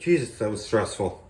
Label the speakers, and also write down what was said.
Speaker 1: Jesus, that was stressful.